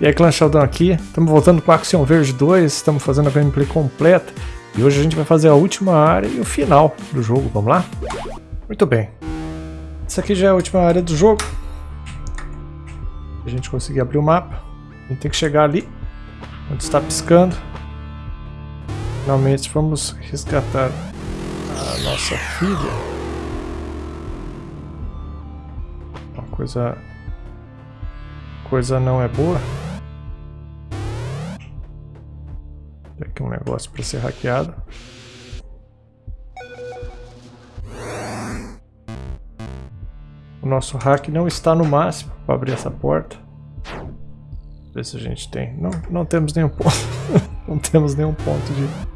E aí, Clã Sheldon aqui, estamos voltando com Action Verge 2, estamos fazendo a gameplay completa. E hoje a gente vai fazer a última área e o final do jogo, vamos lá? Muito bem. Essa aqui já é a última área do jogo. A gente conseguir abrir o mapa. A gente tem que chegar ali, onde está piscando. Finalmente vamos resgatar a nossa filha. Uma coisa... Coisa não é boa. Tem aqui um negócio para ser hackeado. O nosso hack não está no máximo para abrir essa porta. Ver se a gente tem. Não, não temos nenhum ponto. não temos nenhum ponto de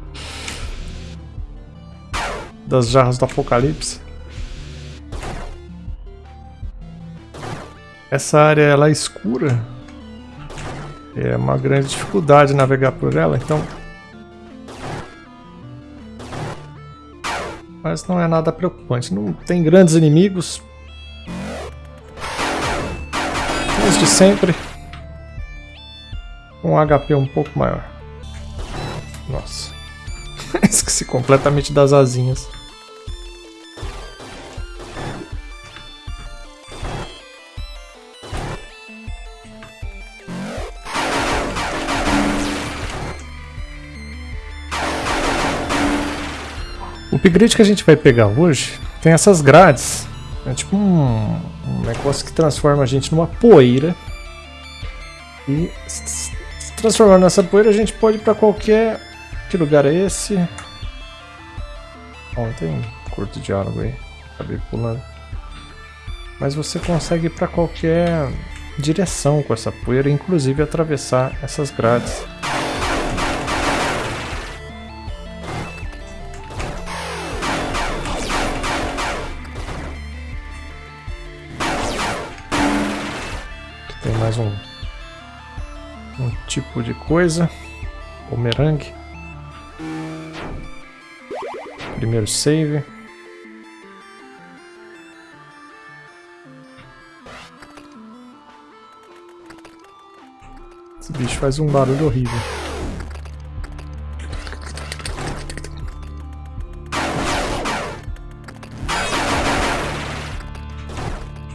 das jarras do apocalipse. Essa área ela é escura. É uma grande dificuldade navegar por ela, então Mas não é nada preocupante. Não tem grandes inimigos. Desde sempre. Um HP um pouco maior. Nossa. Esqueci completamente das asinhas. Upgrade que a gente vai pegar hoje tem essas grades. É tipo um, um negócio que transforma a gente numa poeira. E se transformando nessa poeira a gente pode ir pra qualquer... Que lugar é esse? Bom, tem um curto diálogo aí. Acabei pulando. Mas você consegue ir pra qualquer direção com essa poeira, inclusive atravessar essas grades. Tipo de coisa. Bumerangue. Primeiro save. Esse bicho faz um barulho horrível.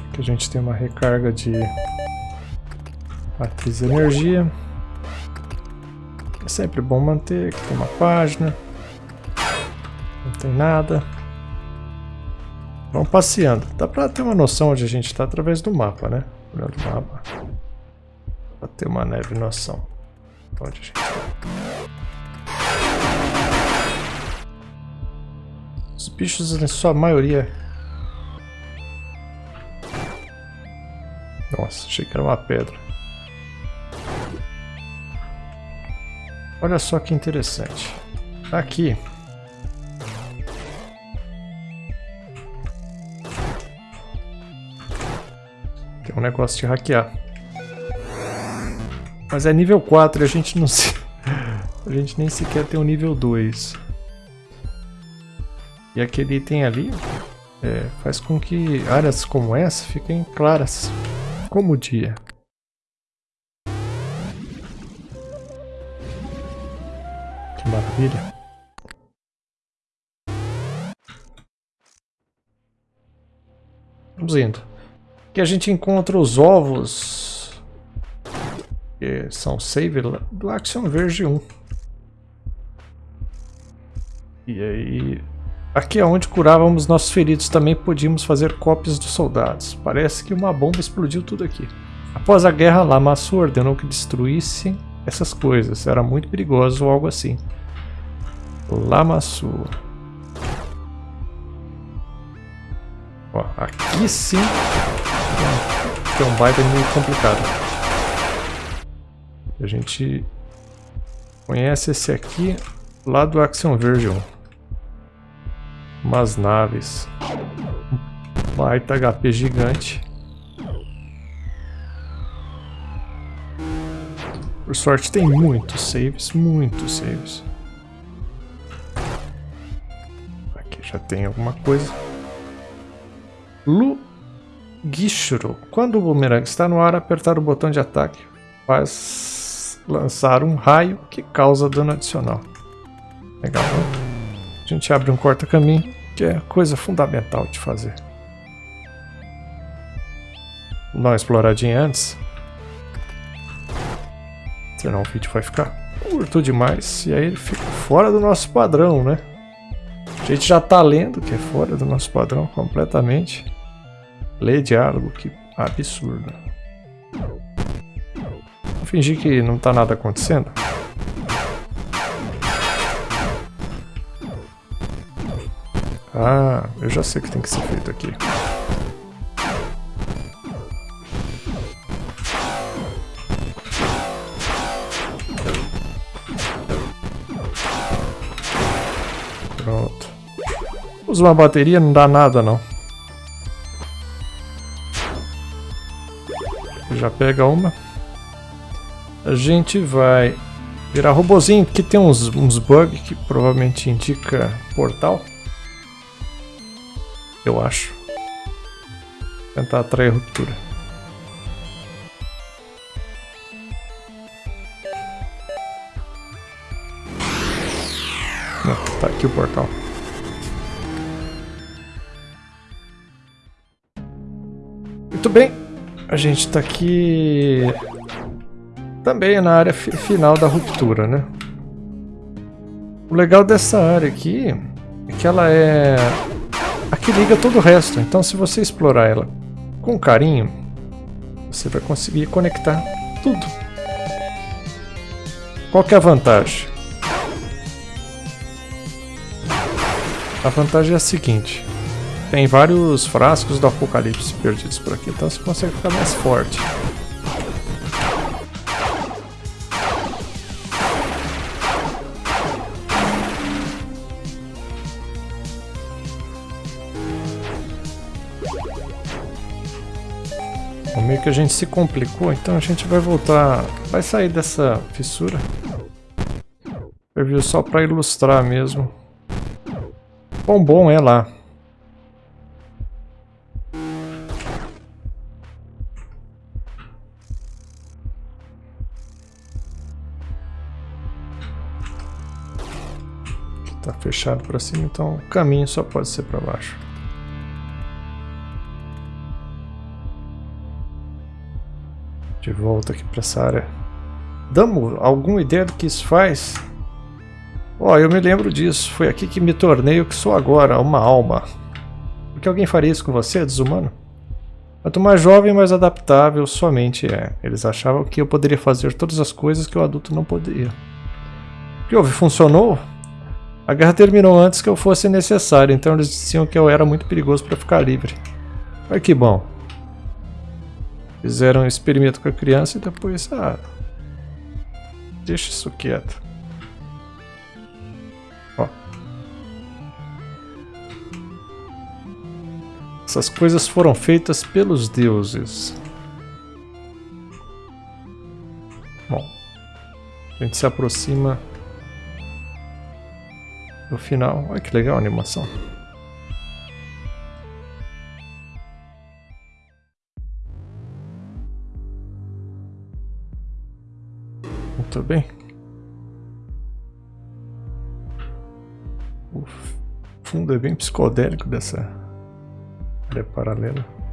Aqui a gente tem uma recarga de Matriz de energia. Sempre bom manter. Aqui tem uma página. Não tem nada. Vamos passeando. Dá pra ter uma noção onde a gente está através do mapa, né? Olhando o mapa. Pra ter uma leve noção. Onde a gente está. Os bichos, em sua maioria... Nossa, achei que era uma pedra. Olha só que interessante. Aqui. Tem um negócio de hackear. Mas é nível 4 e a gente não se... A gente nem sequer tem o um nível 2. E aquele item ali é, faz com que áreas como essa fiquem claras como o dia. Maravilha. Vamos indo. Aqui a gente encontra os ovos. Que são save do Action Verge 1. E aí... Aqui é onde curávamos nossos feridos. Também podíamos fazer cópias dos soldados. Parece que uma bomba explodiu tudo aqui. Após a guerra, Lamassu ordenou que destruíssem essas coisas. Era muito perigoso ou algo assim. Lamassu. Ó, aqui sim tem um baita meio complicado. A gente conhece esse aqui lá do Action Version. Umas naves. Um baita HP gigante. Por sorte tem muitos saves, muitos saves. Já tem alguma coisa. Lu Gishuro. Quando o boomerang está no ar, apertar o botão de ataque faz lançar um raio que causa dano adicional. Legal? A gente abre um corta-caminho, que é coisa fundamental de fazer. Vou dar uma exploradinha antes. Senão o vídeo vai ficar curto demais. E aí ele fica fora do nosso padrão, né? A gente já tá lendo que é fora do nosso padrão completamente. Lê diálogo, que absurdo. Vou fingir que não tá nada acontecendo. Ah, eu já sei o que tem que ser feito aqui. Usa uma bateria, não dá nada não. Já pega uma. A gente vai virar robozinho, que tem uns, uns bugs que provavelmente indica portal. Eu acho. Tentar atrair ruptura. A gente tá aqui também na área final da ruptura, né? O legal dessa área aqui é que ela é a que liga todo o resto. Então se você explorar ela com carinho, você vai conseguir conectar tudo. Qual que é a vantagem? A vantagem é a seguinte. Tem vários frascos do apocalipse perdidos por aqui, então você consegue ficar mais forte. meio que a gente se complicou, então a gente vai voltar, vai sair dessa fissura. Preview só para ilustrar mesmo. Quão bom é lá. Tá fechado para cima, então o caminho só pode ser para baixo. De volta aqui para essa área. Damos alguma ideia do que isso faz? Ó, oh, eu me lembro disso. Foi aqui que me tornei o que sou agora, uma alma. Por que alguém faria isso com você, desumano? Quanto mais jovem, mais adaptável somente é. Eles achavam que eu poderia fazer todas as coisas que o adulto não poderia. O que houve? Funcionou? A guerra terminou antes que eu fosse necessário, então eles diziam que eu era muito perigoso para ficar livre. Mas que bom. Fizeram um experimento com a criança e depois, ah, deixa isso quieto. Ó. Essas coisas foram feitas pelos deuses. Bom, a gente se aproxima do final. Olha que legal a animação. Muito bem. O fundo é bem psicodélico dessa área paralela.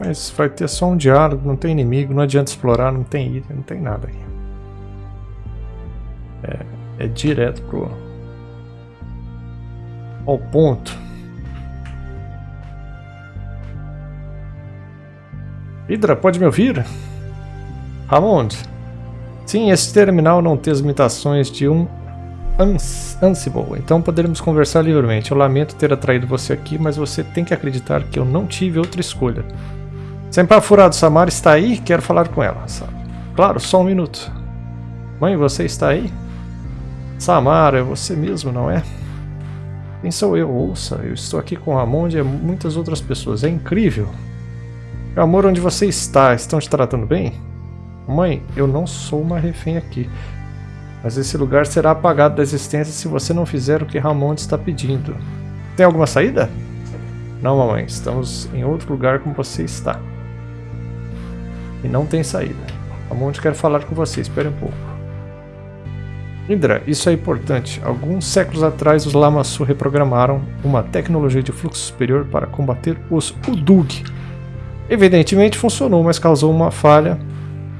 Mas vai ter só um diálogo, não tem inimigo, não adianta explorar, não tem item, não tem nada aqui. É, é direto pro ao ponto. Hydra, pode me ouvir? Ramond. Sim, esse terminal não tem as limitações de um Ansible, então poderemos conversar livremente. Eu lamento ter atraído você aqui, mas você tem que acreditar que eu não tive outra escolha. Sempre furado, Samara está aí? Quero falar com ela. Claro, só um minuto. Mãe, você está aí? Samara, é você mesmo, não é? Quem sou eu? Ouça, eu estou aqui com Ramond e muitas outras pessoas. É incrível. Meu amor, onde você está? Estão te tratando bem? Mãe, eu não sou uma refém aqui. Mas esse lugar será apagado da existência se você não fizer o que Ramon está pedindo. Tem alguma saída? Não, mamãe. Estamos em outro lugar como você está. E não tem saída. A Monte quer falar com você. Espere um pouco. Indra, isso é importante. Alguns séculos atrás, os Lamassu reprogramaram uma tecnologia de fluxo superior para combater os Udug. Evidentemente funcionou, mas causou uma falha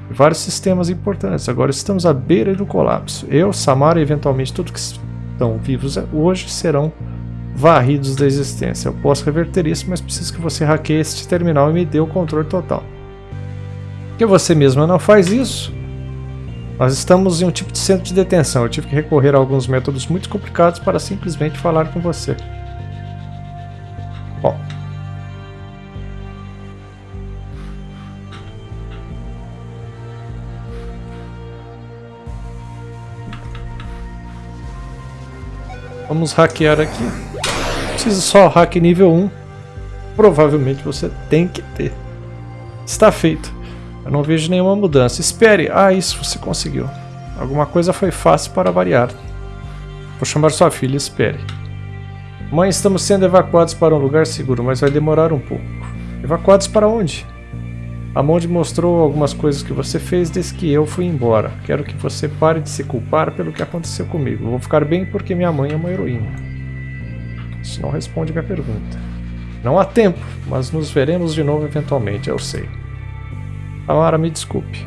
em vários sistemas importantes. Agora estamos à beira do colapso. Eu, Samara e eventualmente todos que estão vivos hoje serão varridos da existência. Eu posso reverter isso, mas preciso que você hackeie este terminal e me dê o controle total. Que você mesma não faz isso, nós estamos em um tipo de centro de detenção. Eu tive que recorrer a alguns métodos muito complicados para simplesmente falar com você. Bom. Vamos hackear aqui. Precisa só hack nível 1. Provavelmente você tem que ter. Está feito. Eu não vejo nenhuma mudança. Espere. Ah, isso você conseguiu. Alguma coisa foi fácil para variar. Vou chamar sua filha. Espere. Mãe, estamos sendo evacuados para um lugar seguro, mas vai demorar um pouco. Evacuados para onde? A Monde mostrou algumas coisas que você fez desde que eu fui embora. Quero que você pare de se culpar pelo que aconteceu comigo. vou ficar bem porque minha mãe é uma heroína. Isso não responde minha pergunta. Não há tempo, mas nos veremos de novo eventualmente, eu sei. Samara, me desculpe.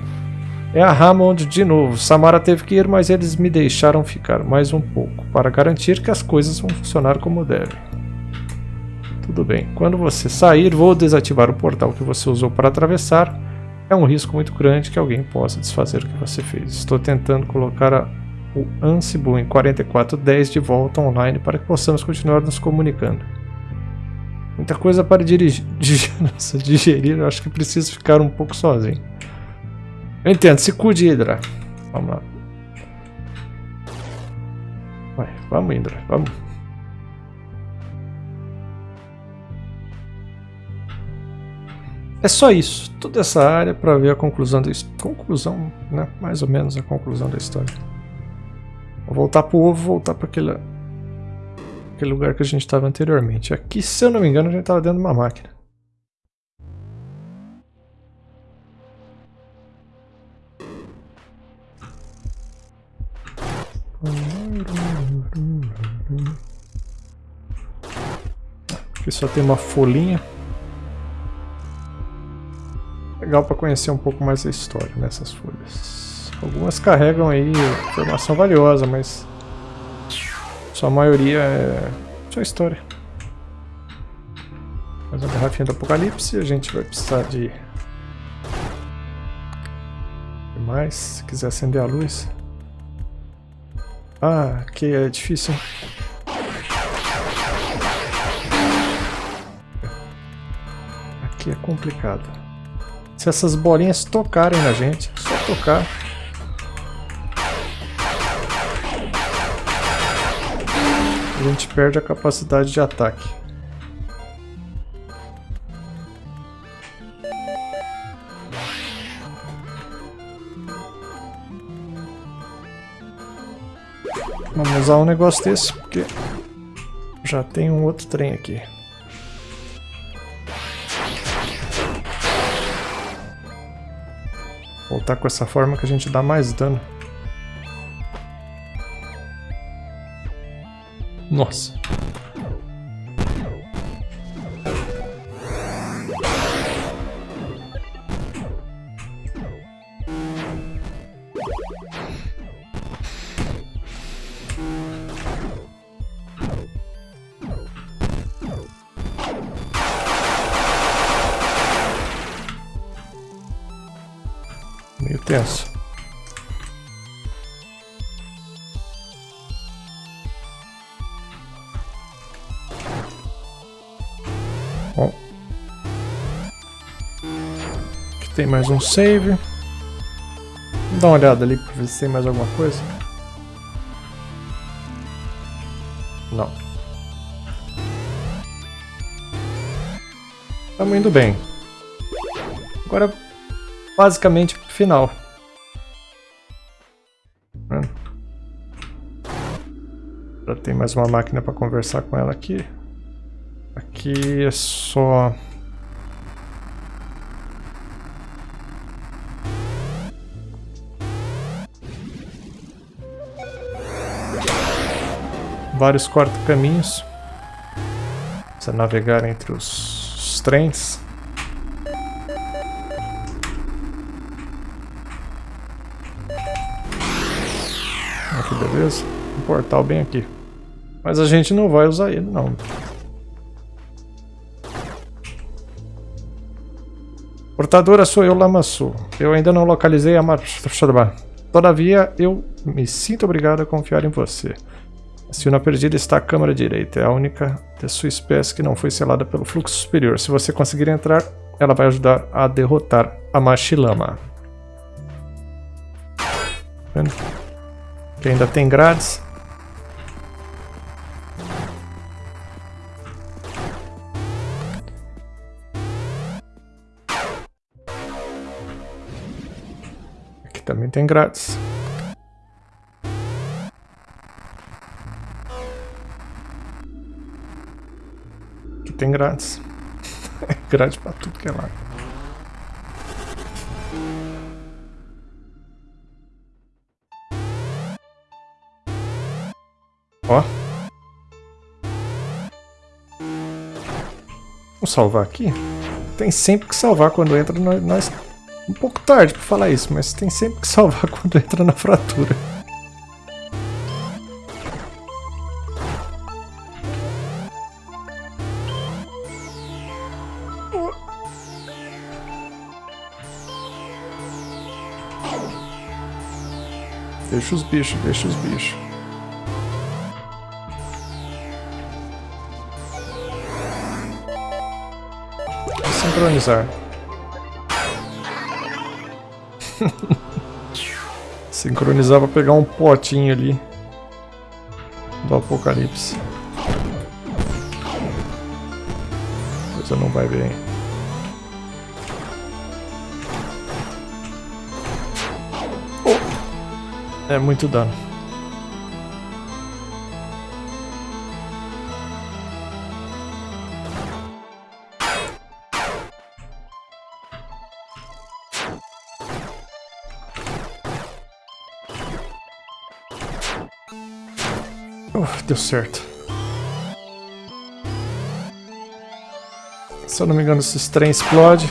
É a Hammond de novo. Samara teve que ir, mas eles me deixaram ficar mais um pouco, para garantir que as coisas vão funcionar como devem. Tudo bem. Quando você sair, vou desativar o portal que você usou para atravessar. É um risco muito grande que alguém possa desfazer o que você fez. Estou tentando colocar a, o Ansible em 4410 de volta online para que possamos continuar nos comunicando. Muita coisa para dirigir, digerir, eu acho que preciso ficar um pouco sozinho. Eu entendo, se cuide, Hydra. Vamos lá. Vai, vamos, Hydra, vamos. É só isso, toda essa área para ver a conclusão da conclusão, né? Mais ou menos a conclusão da história. Vou voltar pro ovo, voltar para aquele aquele lugar que a gente estava anteriormente. Aqui, se eu não me engano, a gente estava dentro de uma máquina. Aqui só tem uma folhinha. Legal para conhecer um pouco mais a história nessas folhas. Algumas carregam aí informação valiosa, mas sua maioria é só história. Mais uma garrafinha do apocalipse. A gente vai precisar de... de mais, se quiser acender a luz. Ah, aqui é difícil? Aqui é complicado. Se essas bolinhas tocarem na gente, é só tocar. A gente perde a capacidade de ataque. Vamos usar um negócio desse, porque já tem um outro trem aqui. Voltar com essa forma que a gente dá mais dano. Nossa. Tem mais um save. Dá uma olhada ali para ver se tem mais alguma coisa. Não. Estamos indo bem. Agora, basicamente, final. Já tem mais uma máquina para conversar com ela aqui. Aqui é só... Vários corta-caminhos. Você navegar entre os, os trens. Aqui, beleza? Um portal bem aqui. Mas a gente não vai usar ele, não. Portadora sou eu, Lamassu. Eu ainda não localizei a Machadaba. Todavia, eu me sinto obrigado a confiar em você. A Silna Perdida está à câmara direita. É a única da sua espécie que não foi selada pelo fluxo superior. Se você conseguir entrar, ela vai ajudar a derrotar a Machilama. Vendo? Que ainda tem grades. Também tem grátis. Aqui tem grátis. grátis pra tudo que é lá. Ó. Vamos salvar aqui? Tem sempre que salvar quando entra nós um pouco tarde pra falar isso, mas tem sempre que salvar quando entra na fratura. Deixa os bichos, deixa os bichos. Sincronizar. Sincronizar pra pegar um potinho ali do apocalipse. Coisa não vai bem. Oh. É muito dano. Deu certo. Se eu não me engano, esses trens explodem.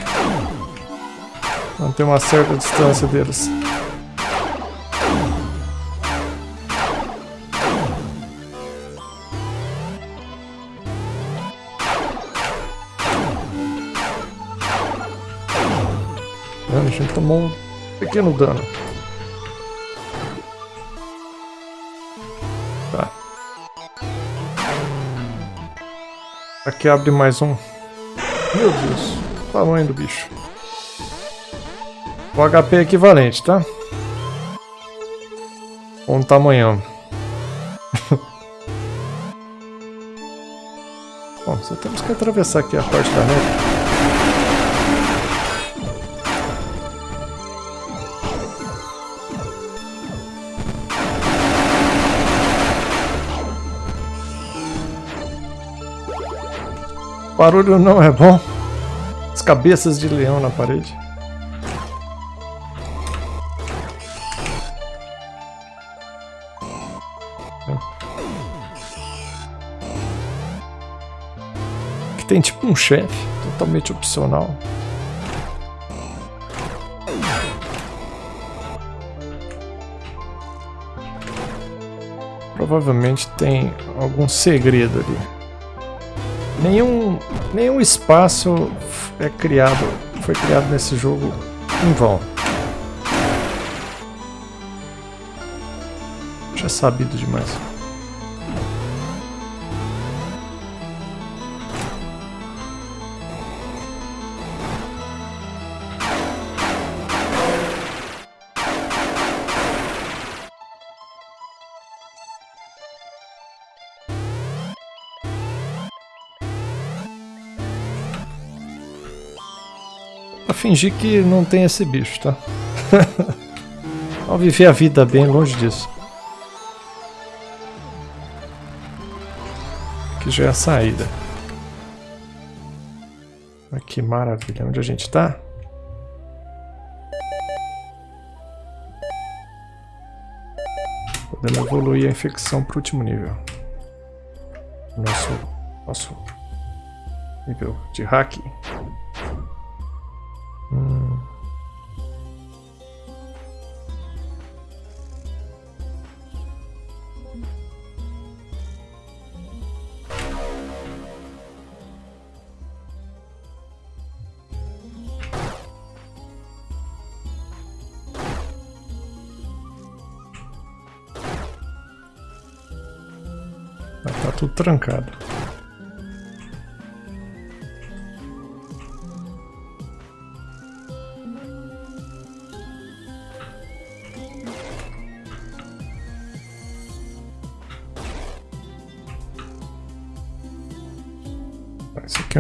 Manter uma certa distância deles. A gente tomou um pequeno dano. Aqui abre mais um. Meu Deus, o tamanho do bicho. O HP é equivalente, tá? Com o tamanhão. Bom, só temos que atravessar aqui a parte da neve. Barulho não é bom. As cabeças de leão na parede. Que tem tipo um chefe, totalmente opcional. Provavelmente tem algum segredo ali. Nenhum, nenhum espaço é criado, foi criado nesse jogo em vão. Já é sabido demais. Fingir que não tem esse bicho, tá? Vamos viver a vida bem longe disso. Que já é a saída. Olha que maravilha. Onde a gente tá? Podemos evoluir a infecção para o último nível. Nosso, nosso nível de hack. Hum. Tá tudo trancado.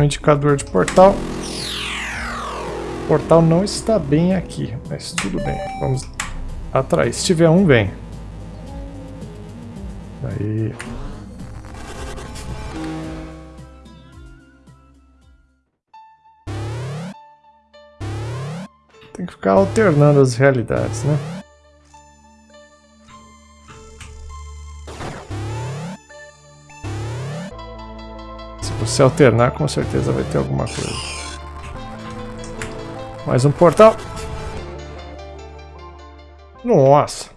Um indicador de portal. O portal não está bem aqui, mas tudo bem. Vamos atrás. Se tiver um, vem. Aí. Tem que ficar alternando as realidades, né? Se alternar, com certeza vai ter alguma coisa. Mais um portal. Nossa.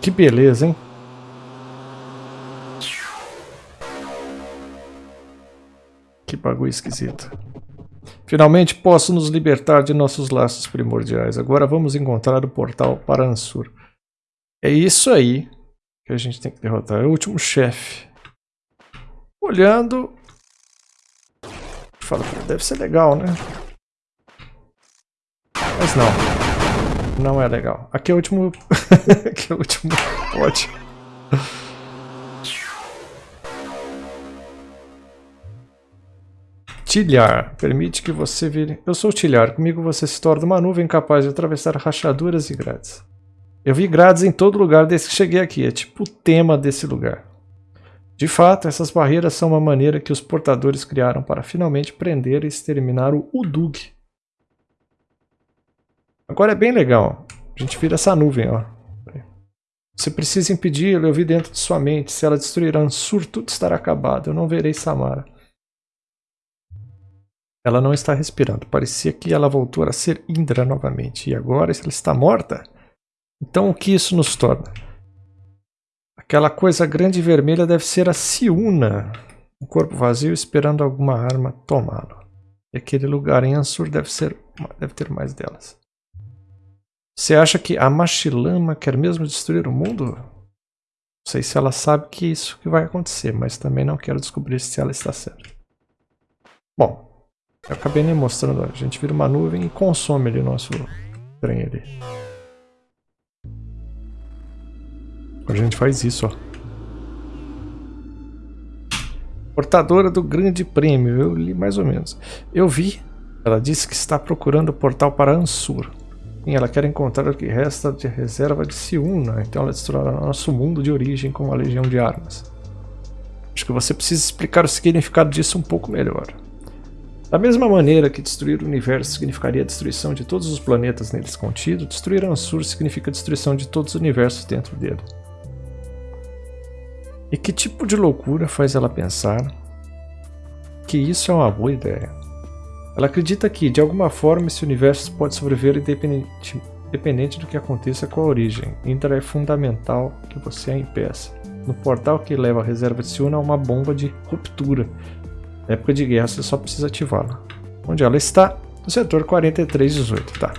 Que beleza, hein? Que bagulho esquisito. Finalmente posso nos libertar de nossos laços primordiais. Agora vamos encontrar o portal para Ansur. É isso aí que a gente tem que derrotar. É o último chefe olhando. Fala, deve ser legal, né? Mas não. Não é legal. Aqui é o último. Aqui é o último pote. Tilhar. Permite que você vire... Eu sou o Tilhar. Comigo você se torna uma nuvem capaz de atravessar rachaduras e grades. Eu vi grades em todo lugar desde que cheguei aqui. É tipo o tema desse lugar. De fato, essas barreiras são uma maneira que os portadores criaram para finalmente prender e exterminar o Udug. Agora é bem legal. A gente vira essa nuvem, ó. Você precisa impedi-lo, eu vi dentro de sua mente. Se ela destruir Ansur, tudo estará acabado. Eu não verei Samara. Ela não está respirando. Parecia que ela voltou a ser Indra novamente. E agora ela está morta? Então o que isso nos torna? Aquela coisa grande e vermelha deve ser a Siuna. Um corpo vazio esperando alguma arma tomá-lo. E aquele lugar em Ansur deve, ser, deve ter mais delas. Você acha que a Machilama quer mesmo destruir o mundo? Não sei se ela sabe que isso que vai acontecer, mas também não quero descobrir se ela está certa. Bom, eu acabei nem mostrando. A gente vira uma nuvem e consome ali o nosso trem ali. A gente faz isso, ó. Portadora do grande prêmio, eu li mais ou menos. Eu vi, ela disse que está procurando o portal para Ansur. Sim, ela quer encontrar o que resta de reserva de Siuna, então ela destruirá nosso mundo de origem com uma legião de armas. Acho que você precisa explicar o significado disso um pouco melhor. Da mesma maneira que destruir o universo significaria a destruição de todos os planetas neles contidos, destruir Ansur significa a destruição de todos os universos dentro dele. E que tipo de loucura faz ela pensar que isso é uma boa ideia? Ela acredita que, de alguma forma, esse universo pode sobreviver independente, independente do que aconteça com a origem. Indra é fundamental que você a impeça. No portal que leva a reserva de Siuna há uma bomba de ruptura. Na época de guerra você só precisa ativá-la. Onde ela está? No setor 4318, tá.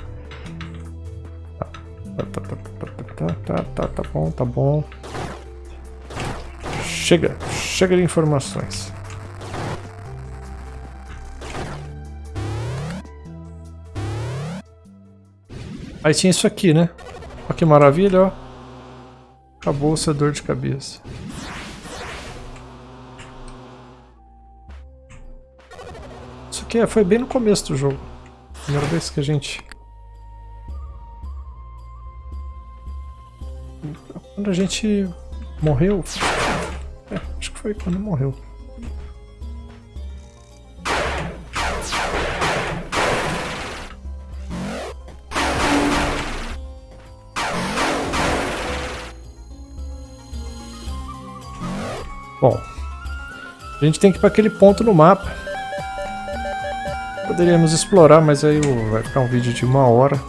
Tá, tá, tá, tá, tá, tá, tá bom, tá bom. Chega, chega de informações. Aí tinha isso aqui, né? Olha que maravilha, ó. Acabou seu dor de cabeça. Isso aqui foi bem no começo do jogo. Primeira vez que a gente... Quando a gente morreu, é, acho que foi quando morreu. Bom, a gente tem que ir para aquele ponto no mapa. Poderíamos explorar, mas aí vai ficar um vídeo de uma hora.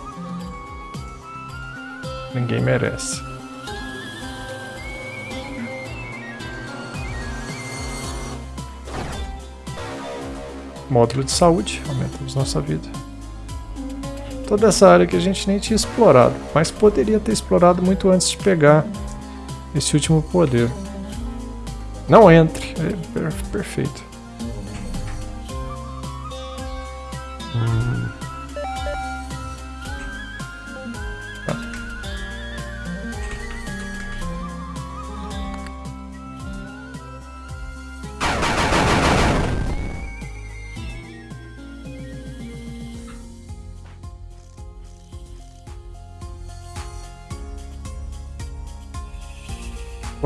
Ninguém merece. Módulo de saúde, aumentamos nossa vida. Toda essa área que a gente nem tinha explorado, mas poderia ter explorado muito antes de pegar esse último poder. Não entre, é perfeito.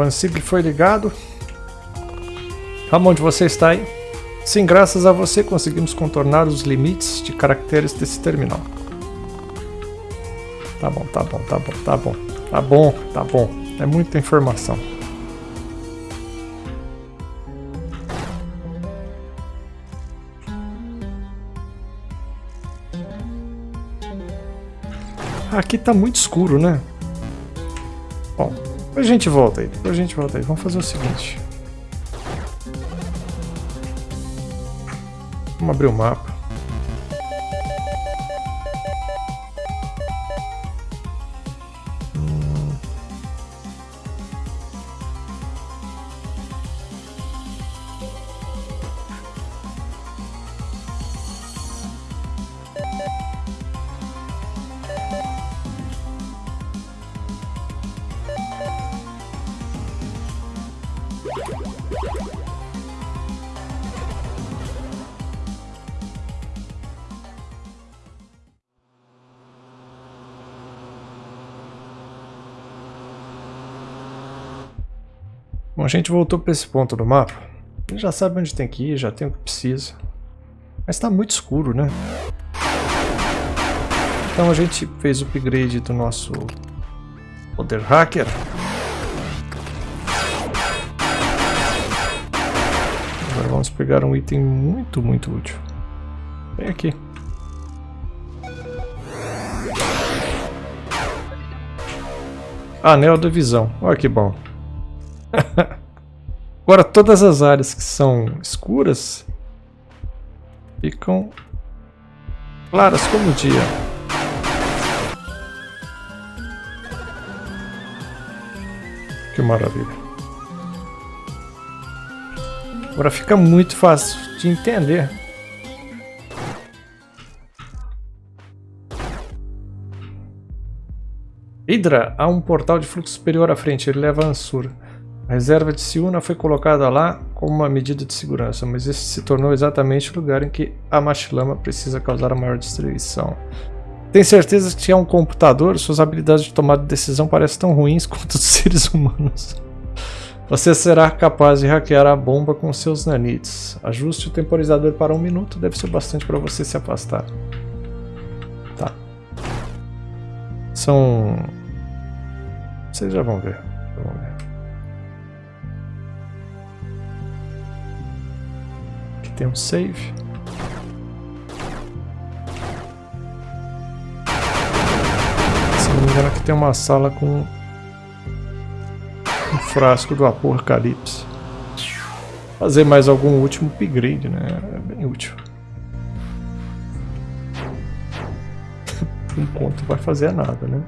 O Ansible foi ligado. Aonde você está aí? Sim, graças a você conseguimos contornar os limites de caracteres desse terminal. Tá bom, tá bom, tá bom, tá bom. Tá bom, tá bom. É muita informação. Aqui tá muito escuro, né? Bom, depois a gente volta aí, depois a gente volta aí. Vamos fazer o seguinte. Vamos abrir o mapa. Gente voltou para esse ponto do mapa. Gente já sabe onde tem que ir, já tem o que precisa. Mas está muito escuro, né? Então a gente fez o upgrade do nosso poder hacker. Agora vamos pegar um item muito, muito útil. Vem aqui. Anel da visão. Olha que bom. Agora todas as áreas que são escuras ficam claras como o dia. Que maravilha. Agora fica muito fácil de entender. Hydra, há um portal de fluxo superior à frente, ele leva a Ansur. A reserva de Siuna foi colocada lá como uma medida de segurança, mas esse se tornou exatamente o lugar em que a Machilama precisa causar a maior destruição. Tem certeza que é um computador? Suas habilidades de tomada de decisão parecem tão ruins quanto os seres humanos. Você será capaz de hackear a bomba com seus nanites. Ajuste o temporizador para um minuto, deve ser bastante para você se afastar. Tá. São... Vocês já vão ver. Vamos ver. Tem um save. Se não me engano aqui tem uma sala com um frasco do Apocalipse. Fazer mais algum último upgrade, né? É bem útil. Por enquanto vai fazer nada, né?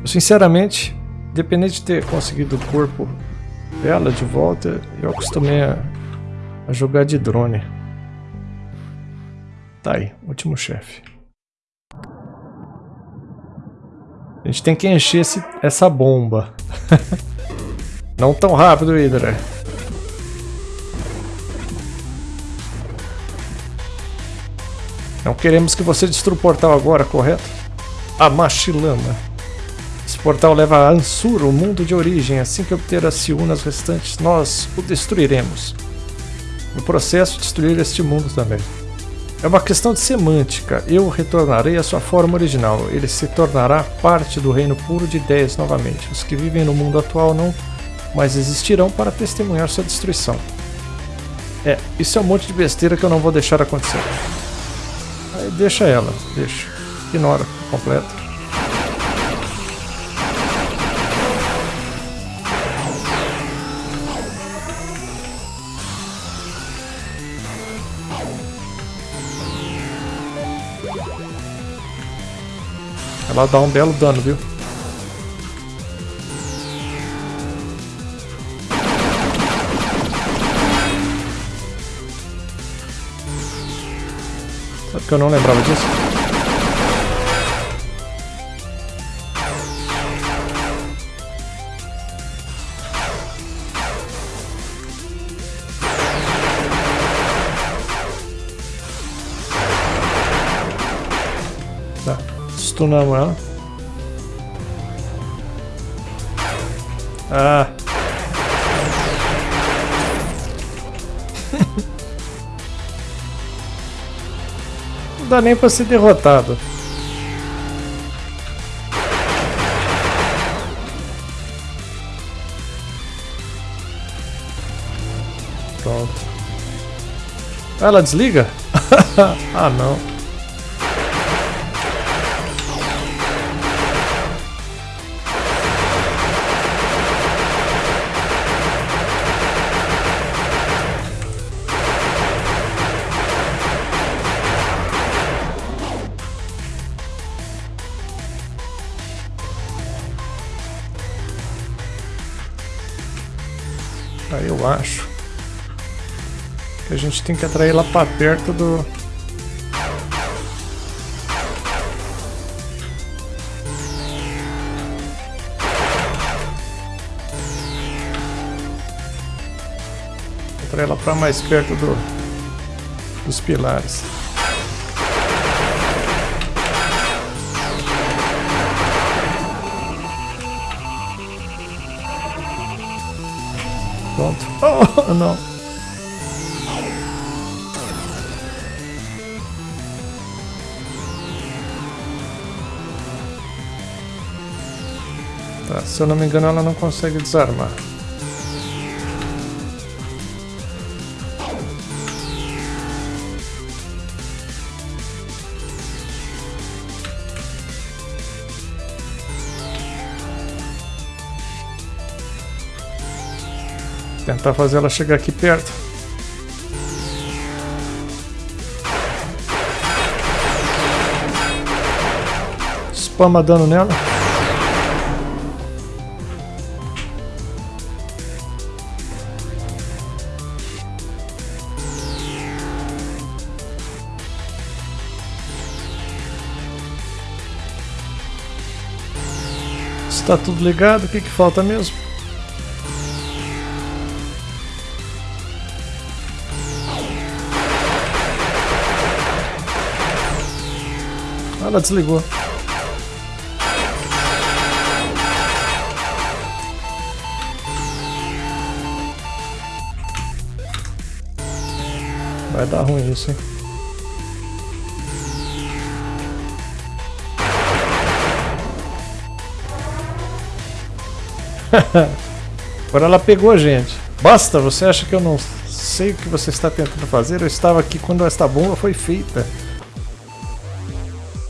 Eu, sinceramente, Independente de ter conseguido o corpo dela de volta, eu acostumei a, a jogar de drone. Tá aí, último chefe. A gente tem que encher esse, essa bomba. Não tão rápido, Hydra. Não queremos que você destrua o portal agora, correto? A Machilama portal leva a Ansur, o mundo de origem. Assim que obter as Siunas restantes, nós o destruiremos. No processo, destruir este mundo também. É uma questão de semântica. Eu retornarei à sua forma original. Ele se tornará parte do reino puro de ideias novamente. Os que vivem no mundo atual não mais existirão para testemunhar sua destruição. É, isso é um monte de besteira que eu não vou deixar acontecer. Aí deixa ela, deixa. Ignora completo. Ela dá um belo dano, viu? Sabe que eu não lembrava disso? Stunamos. Ah. Não dá nem pra ser derrotado. Pronto. Ah, ela desliga? ah, não. Gente tem que atrair lá pra perto do... Atrair ela pra mais perto do... dos pilares. Pronto. Oh, não. Se eu não me engano ela não consegue desarmar. Tentar fazer ela chegar aqui perto. Spama dano nela. Está tudo ligado, o que, que falta mesmo? Ela desligou. Vai dar ruim isso, hein? Agora ela pegou a gente. Basta, você acha que eu não sei o que você está tentando fazer? Eu estava aqui quando esta bomba foi feita.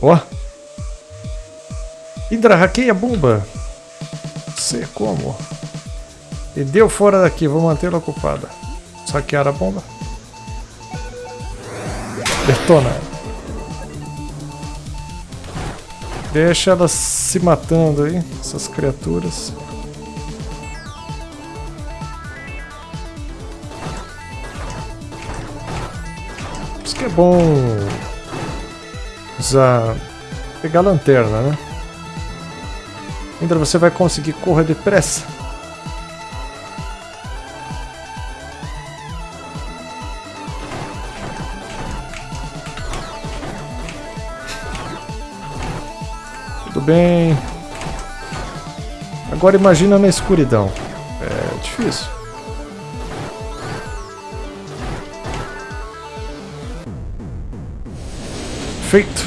Ó. Oh. Hydra, hackeia a bomba. Sei como. E deu fora daqui, vou mantê-la ocupada. Saquear a bomba. Detona. Deixa elas se matando aí, essas criaturas. Que é bom usar pegar a lanterna, né? Ainda você vai conseguir correr depressa. Tudo bem. Agora imagina na escuridão. É difícil. Perfeito.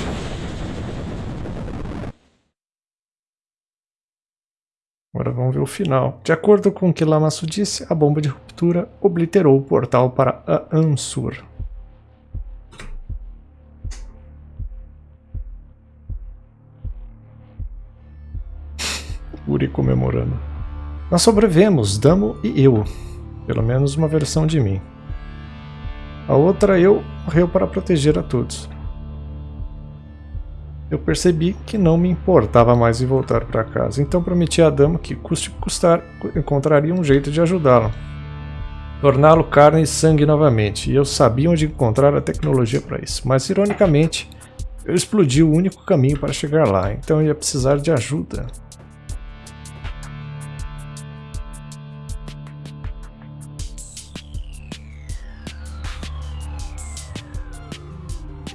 Agora vamos ver o final. De acordo com o que Lamassu disse, a bomba de ruptura obliterou o portal para a Ansur. Uri comemorando. Nós sobrevivemos, Damo e eu. Pelo menos uma versão de mim. A outra eu morreu para proteger a todos. Eu percebi que não me importava mais em voltar para casa, então prometi a Dama que, custe custar, encontraria um jeito de ajudá-lo. Torná-lo carne e sangue novamente, e eu sabia onde encontrar a tecnologia para isso. Mas, ironicamente, eu explodi o único caminho para chegar lá, então eu ia precisar de ajuda.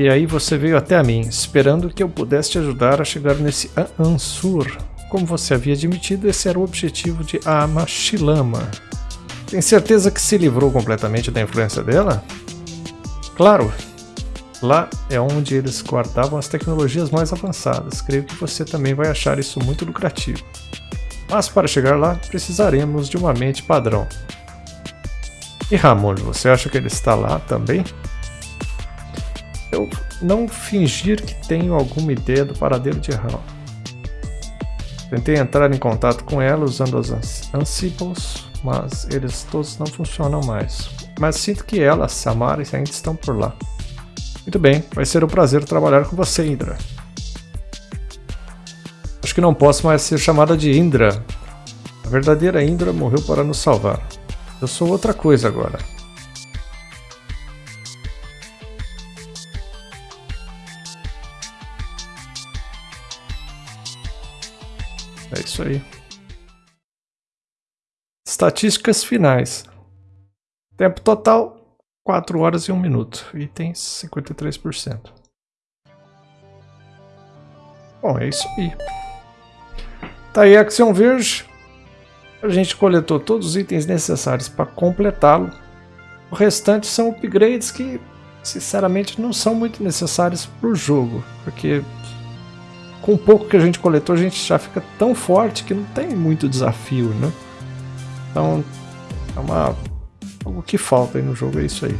E aí você veio até a mim, esperando que eu pudesse te ajudar a chegar nesse Ansur. Como você havia admitido, esse era o objetivo de Amashilama. Tem certeza que se livrou completamente da influência dela? Claro! Lá é onde eles guardavam as tecnologias mais avançadas. Creio que você também vai achar isso muito lucrativo. Mas para chegar lá, precisaremos de uma mente padrão. E Ramon, você acha que ele está lá também? Eu não fingir que tenho alguma ideia do paradeiro de Ram. Tentei entrar em contato com ela usando os Ansibles, mas eles todos não funcionam mais. Mas sinto que ela, Samara ainda estão por lá. Muito bem, vai ser um prazer trabalhar com você, Indra. Acho que não posso mais ser chamada de Indra. A verdadeira Indra morreu para nos salvar. Eu sou outra coisa agora. Isso aí. Estatísticas finais. Tempo total, 4 horas e 1 minuto. Itens, 53%. Bom, é isso aí. Tá aí a Action Verde. A gente coletou todos os itens necessários para completá-lo. O restante são upgrades que, sinceramente, não são muito necessários para o jogo. Porque com o pouco que a gente coletou, a gente já fica tão forte que não tem muito desafio, né? Então, é uma... algo que falta aí no jogo, é isso aí.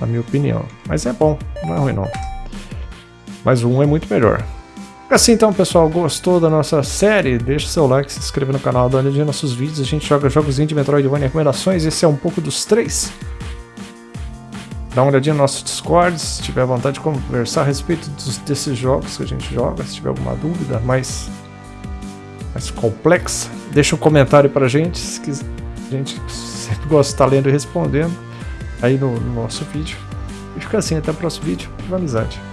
Na minha opinião. Mas é bom, não é ruim não. Mas um é muito melhor. Assim então, pessoal, gostou da nossa série? Deixa seu like, se inscreva no canal, dá uma olhadinha nos nossos vídeos. A gente joga jogos de Metroidvania recomendações. Esse é um pouco dos três. Dá uma olhadinha no nosso Discord, se tiver vontade de conversar a respeito dos, desses jogos que a gente joga, se tiver alguma dúvida mais, mais complexa, deixa um comentário pra gente, quiser, a gente sempre gosta de estar lendo e respondendo aí no, no nosso vídeo. E fica assim, até o próximo vídeo, Viva amizade!